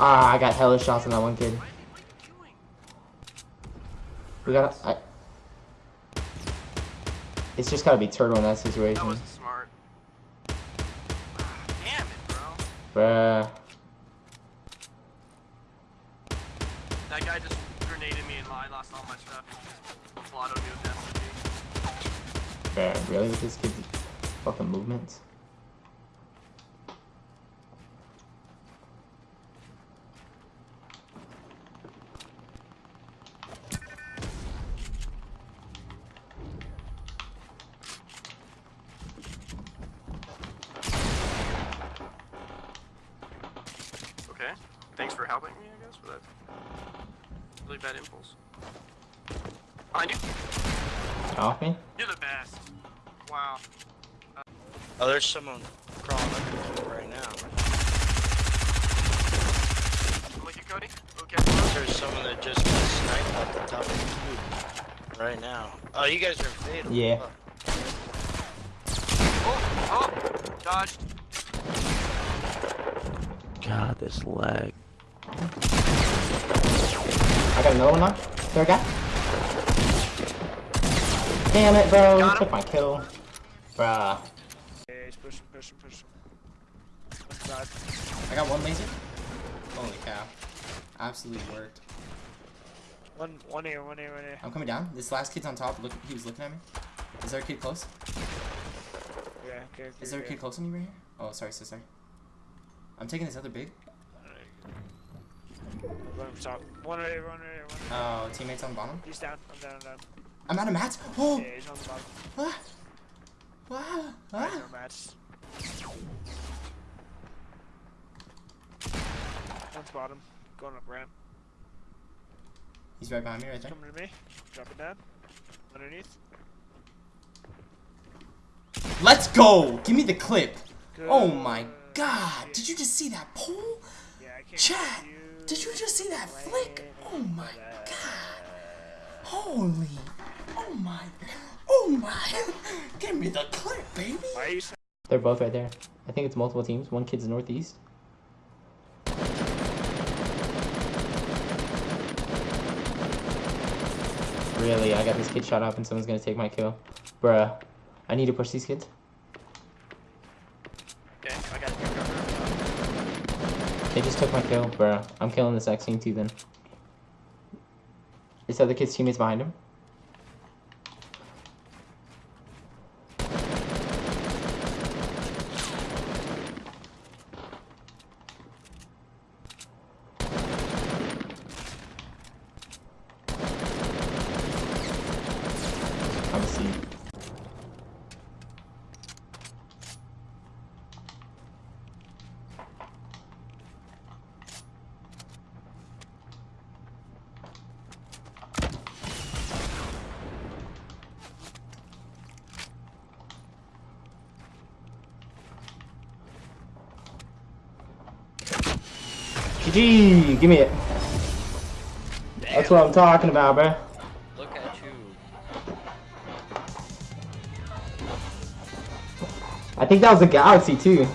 Ah, I got hella shots on that one kid. We got. I, it's just gotta be turtle in that That situation, wasn't smart. Damn it, bro. bruh. That guy just grenaded me and I lost all my stuff. Blottoed me with SMG. Bruh, really with this kid's fucking movements? Okay. Thanks for helping me, I guess, for that really bad impulse. Behind you. Off me? You're the best. Wow. Oh, there's someone crawling up to right now. I'm with you, Cody. Okay. There's someone that just got sniped off the top of the roof right now. Oh, you guys are fatal. Yeah. Oh, oh, dodged. God, this lag. I got another one now. Third guy. Damn it, bro. Got. Took my kill. Bruh. Yeah, he's pushing, pushing, pushing. I got one laser. Holy cow. Absolutely worked. One, one here, one here, one here. I'm coming down. This last kid's on top. Look, he was looking at me. Is there a kid close? Yeah, okay, okay. Is there a kid close to me right here? Oh, sorry, so sorry. I'm taking this other big. I'm going from top. One right here, one right here, one right here. Oh, teammates on bottom. He's down, I'm down, I'm down. I'm out of mats. Oh, Yeah, he's on the bottom. ah, ah, ah. no mats. One's bottom, going up ramp. He's right behind me, right there. Coming to me. Drop it down. Underneath. Let's go. Give me the clip. Good. Oh my God! Did you just see that pull? Yeah, I can't Chat. Did you just see that flick? Oh my God! Holy! Oh my! Oh my! Give me the clip, baby. Why are you saying? They're both right there. I think it's multiple teams. One kid's northeast. Really, I got this kid shot up and someone's gonna take my kill. Bruh. I need to push these kids. Okay, I got you. They just took my kill. Bruh. I'm killing this X team too then. This other kid's teammates behind him. I'm a seed. GG! Give me it. That's what I'm talking about, bruh. Look at you. I think that was a galaxy too.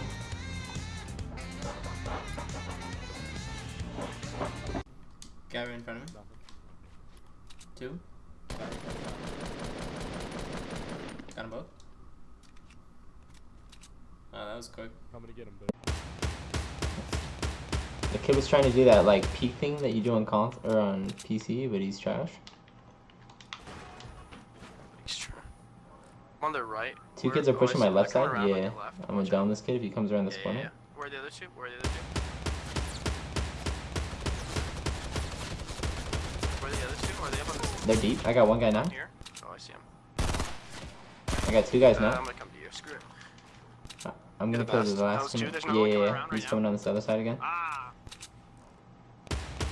The kid was trying to do that like peek thing that you do on con or on PC, but he's trash. Extra. I'm on the right. Two Where- kids are pushing my left side. around, Yeah, the left. I'm gonna down this kid if he comes around this Yeah, yeah, corner. yeah. Where are the other two? Where are the other two? Where are the other two? Are they up on this They're deep. I got one guy now. here? Oh, I see him. I got two guys Uh, now. I'm gonna come to you. Screw it. I'm gonna the the last two? one. Yeah, yeah, yeah. around right He's now? coming on this other side again. Ah!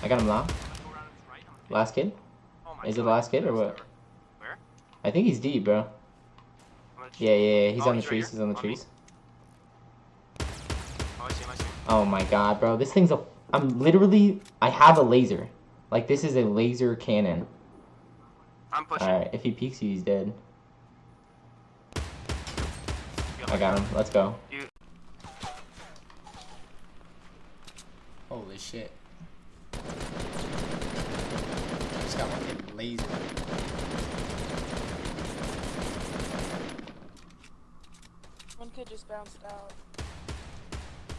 I got him now. I'm gonna go around his right. I'm gonna- Last kid? Is it the last kid or what? Where? I think he's deep, bro. Yeah, yeah, yeah. He's Oh, on the right trees. He's on the trees. Oh, I see him. I see him. Oh my god, bro. This thing's a. I'm literally. I have a laser. Like, this is a laser cannon. I'm pushing. Alright, if he peeks you, he's dead. I got him. Let's go. Holy shit. Got one hit laser. One kid just bounced out.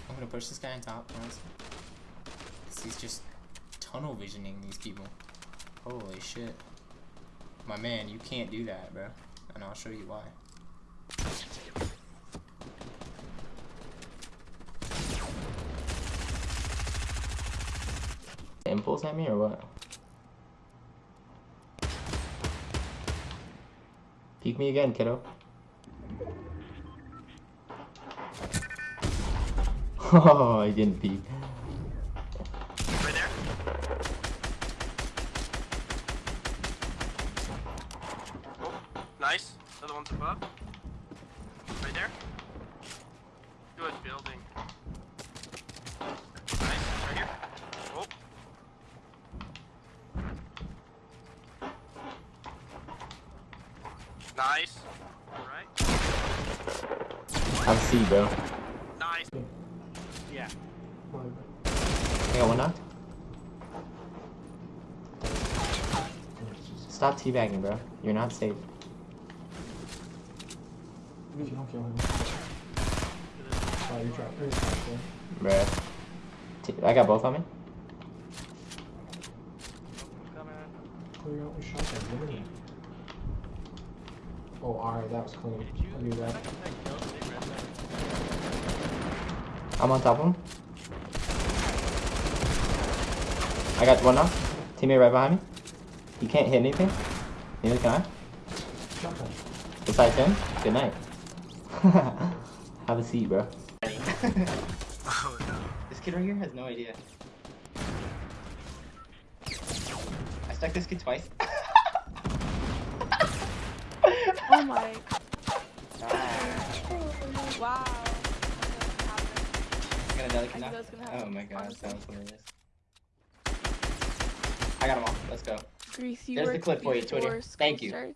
I'm gonna push this guy on top, honestly. 'Cause he's just tunnel visioning these people. Holy shit. My man, you can't do that, bro. And I'll show you why. Impulse at me or what? Peek me again, kiddo. Oh, I didn't peek. Right there. Oh, nice. Another one's above. Right there. Good building. Nice. Right here. Oh. Nice. Alright. I'm bro. Nice. Yeah. I got one knocked. Stop teabagging, bro. You're not safe. If you don't kill him. Oh, you dropped pretty. Bruh. T I got both on me. Clear out with shotgun. Oh, alright, that was clean. I knew that. I'm on top of him. I got one now. Teammate right behind me. You can't hit anything. Neither can I. Shotgun. Besides him, good night. Have a seat, bro. Oh no. This kid right here has no idea. I stuck this kid twice. Oh my. wow. I got another I kid knew now. that was gonna Oh my god, honestly. that was hilarious. I got them all. Let's go. Grease, you There's the clip for you, before Twitter. Thank you. Starts.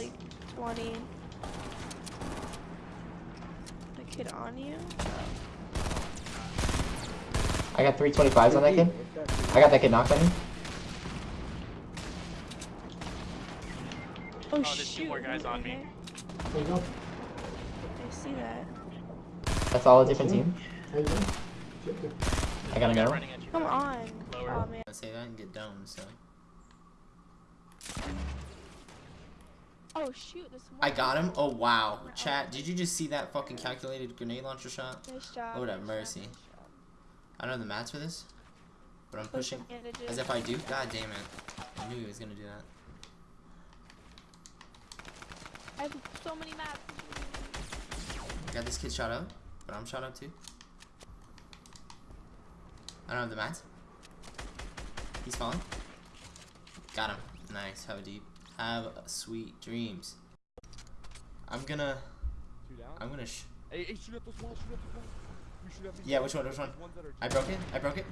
Like 20. The kid on you? I got three 25s on that kid. I got that kid knocked on me. Oh, oh, there's two shoot. more guys on me. okay. There you go. I see that. That's all a different team. There you mm-hmm. go. Chip it. I got another one. Running at you. Come on. Lower. Oh man. Let's say that and get domed, so. Oh shoot, this one. I got him? Oh wow. Oh. Chat, did you just see that fucking calculated grenade launcher shot? Nice job. Oh, Lord have mercy. nice job. I don't know the mats for this, but I'm Push pushing as if I do. God damn it. I knew he was gonna do that. I have so many maps. I got this kid shot up, but I'm shot up too. I don't have the mats. He's falling. Got him. Nice. Have a deep. Have sweet dreams. I'm gonna. I'm gonna. Sh Hey, hey, shoot at those walls, shoot at those walls. We shoot at these yeah, which one? Which one? These ones that are I broke it. I broke it.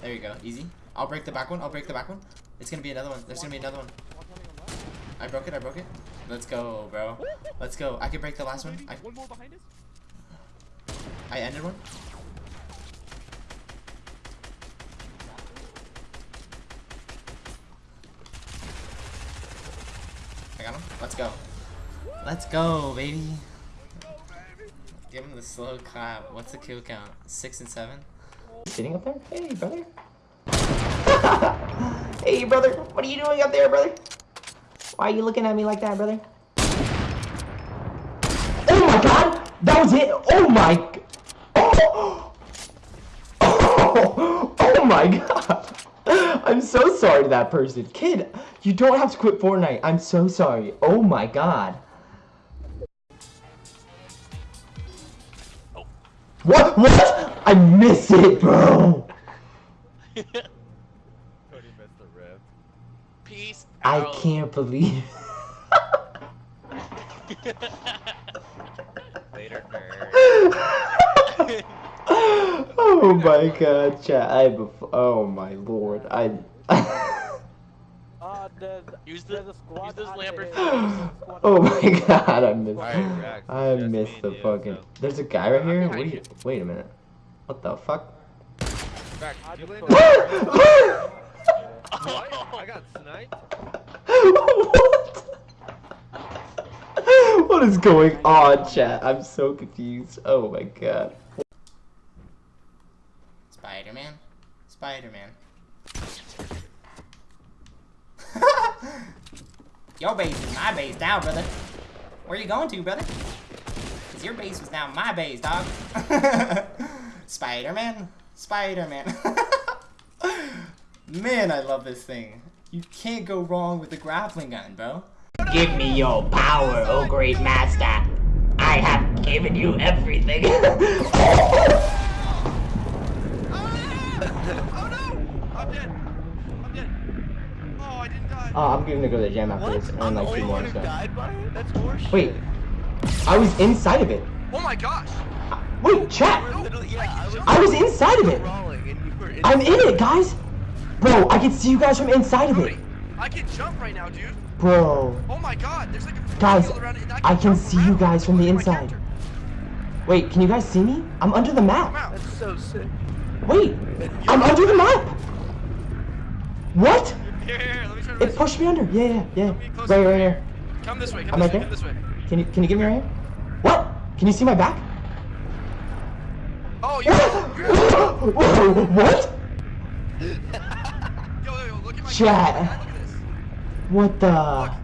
There you go. Easy. I'll break the back one. I'll break the back one. It's gonna be another one. There's gonna be another one. Walk running on left. I broke it. I broke it. Let's go, bro. Let's go. I can break the last one. I, One more behind us. I ended one. I got him. Let's go. Let's go, baby. Give him the slow clap. What's the kill count? Six and seven? Sitting up there? Hey, brother. hey, brother. What are you doing up there, brother? Why are you looking at me like that, brother? Oh my god! That was it! Oh my... g- Oh! Oh, oh my god! I'm so sorry to that person. Kid, you don't have to quit Fortnite. I'm so sorry. Oh my god. What? What? I miss it, bro. Cody missed the rip. Peace I can't believe. Later, nerd. oh my god, chat. I bef- oh my lord. I. Uh, there's, Use the there's squad use those out lamper there. filters. oh my god, I missed. Alright, I missed the you, fucking. so- There's a guy right here. What behind do you? you. Wait a minute. What the fuck? Rex, I you just land put- on- What? I got sniped. what? What is going on, chat? I'm so confused. Oh my god. Base is now, brother. Where you going to, brother? Cause your base was now my base, dog. Spider-Man? Spider-Man. Man, I love this thing. You can't go wrong with the grappling gun, bro. Give me your power, oh great master. I have given you everything. Oh no! I'm dead. I'm. Oh, I didn't die. Oh, I'm gonna go to the gym after this. I'm And the like only two more. one who So. died by it? That's horseshit. Wait, I was inside of it. Oh my gosh! Wait, chat. You were literally, yeah, I was, I was inside of it. crawling and you were in I'm in it, guys. Bro, I can see you guys from inside of it. I can jump right now, dude. Bro, Oh my god, there's like a Guys, around it, and I can jump see you guys from the Look at my inside. wait, can you guys see me? I'm under the map. That's so sick. Wait, I'm under the map. What? Here, here, here, let me try to It pushed me under. Yeah, yeah, yeah. Right, right here. Come this way, come I'm this right way, come this way. Can you can you give me your hand? What? Can you see my back? Oh, you're what? yo, yo, yo, look at my Chat. Look at this. What the? Look,